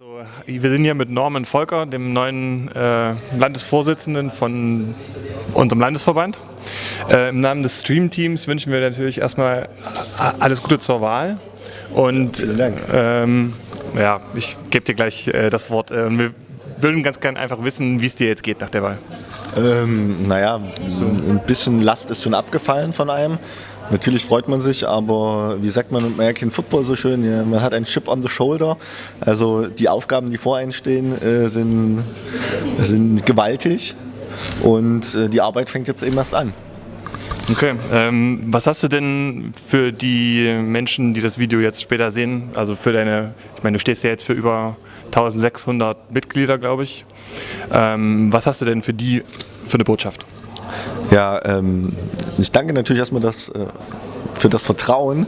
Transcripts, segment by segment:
Also, wir sind hier mit Norman Volker, dem neuen äh, Landesvorsitzenden von unserem Landesverband. Äh, Im Namen des Stream-Teams wünschen wir natürlich erstmal alles Gute zur Wahl. Und Vielen Dank. Ähm, ja, ich gebe dir gleich äh, das Wort. Äh, wir würden ganz gerne einfach wissen, wie es dir jetzt geht nach der Wahl. Ähm, naja, ein bisschen Last ist schon abgefallen von einem. Natürlich freut man sich, aber wie sagt man im American Football so schön, man hat einen Chip on the shoulder. Also die Aufgaben, die vor einem stehen, äh, sind, sind gewaltig und äh, die Arbeit fängt jetzt eben erst an. Okay, ähm, was hast du denn für die Menschen, die das Video jetzt später sehen, also für deine, ich meine, du stehst ja jetzt für über 1600 Mitglieder, glaube ich. Ähm, was hast du denn für die für eine Botschaft? Ja, ähm, ich danke natürlich erstmal das, äh, für das Vertrauen,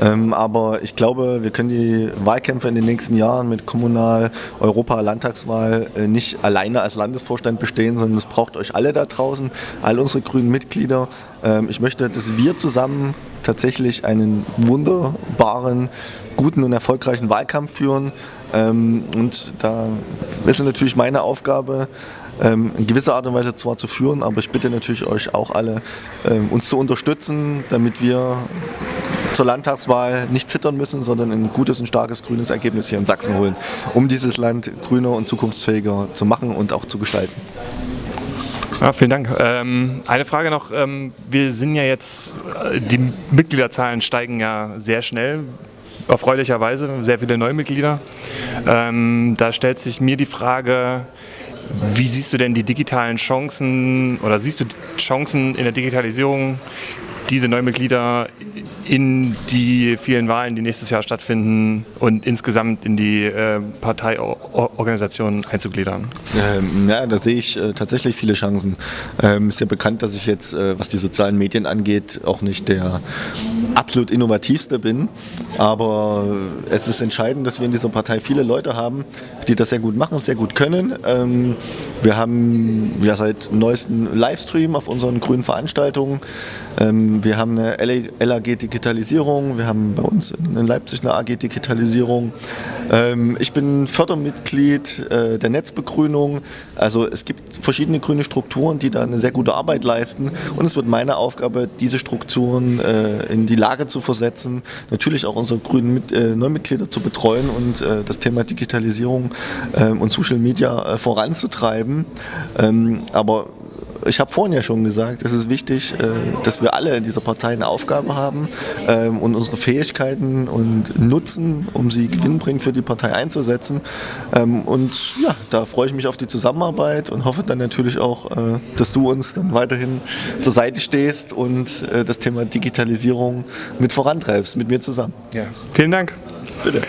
ähm, aber ich glaube, wir können die Wahlkämpfe in den nächsten Jahren mit Kommunal-, Europa-, Landtagswahl äh, nicht alleine als Landesvorstand bestehen, sondern es braucht euch alle da draußen, all unsere grünen Mitglieder. Ähm, ich möchte, dass wir zusammen tatsächlich einen wunderbaren, guten und erfolgreichen Wahlkampf führen. Ähm, und da ist es natürlich meine Aufgabe, ähm, in gewisser Art und Weise zwar zu führen, aber ich bitte natürlich euch auch alle, ähm, uns zu unterstützen, damit wir zur Landtagswahl nicht zittern müssen, sondern ein gutes und starkes grünes Ergebnis hier in Sachsen holen, um dieses Land grüner und zukunftsfähiger zu machen und auch zu gestalten. Ja, vielen Dank. Ähm, eine Frage noch. Ähm, wir sind ja jetzt, äh, die Mitgliederzahlen steigen ja sehr schnell erfreulicherweise, sehr viele Neumitglieder. Ähm, da stellt sich mir die Frage, wie siehst du denn die digitalen Chancen oder siehst du Chancen in der Digitalisierung, diese Neumitglieder in die vielen Wahlen, die nächstes Jahr stattfinden und insgesamt in die äh, Parteiorganisation einzugliedern? Ähm, ja, da sehe ich äh, tatsächlich viele Chancen. Ähm, ist ja bekannt, dass ich jetzt, äh, was die sozialen Medien angeht, auch nicht der absolut innovativste bin. Aber es ist entscheidend, dass wir in dieser Partei viele Leute haben, die das sehr gut machen, sehr gut können. Ähm, wir haben ja seit neuesten Livestream auf unseren grünen Veranstaltungen. Ähm, wir haben eine LAG Digitalisierung, wir haben bei uns in Leipzig eine AG Digitalisierung. Ähm, ich bin Fördermitglied äh, der Netzbegrünung. Also es gibt verschiedene grüne Strukturen, die da eine sehr gute Arbeit leisten. Und es wird meine Aufgabe, diese Strukturen äh, in die Lage zu versetzen, natürlich auch unsere grünen äh, Neumitglieder zu betreuen und das Thema Digitalisierung ähm, und Social Media voranzutreiben. Ähm, aber ich habe vorhin ja schon gesagt, es ist wichtig, äh, dass wir alle in dieser Partei eine Aufgabe haben ähm, und unsere Fähigkeiten und nutzen, um sie gewinnbringend für die Partei einzusetzen. Ähm, und ja, da freue ich mich auf die Zusammenarbeit und hoffe dann natürlich auch, äh, dass du uns dann weiterhin zur Seite stehst und äh, das Thema Digitalisierung mit vorantreibst, mit mir zusammen. Ja, vielen Dank. Bitte.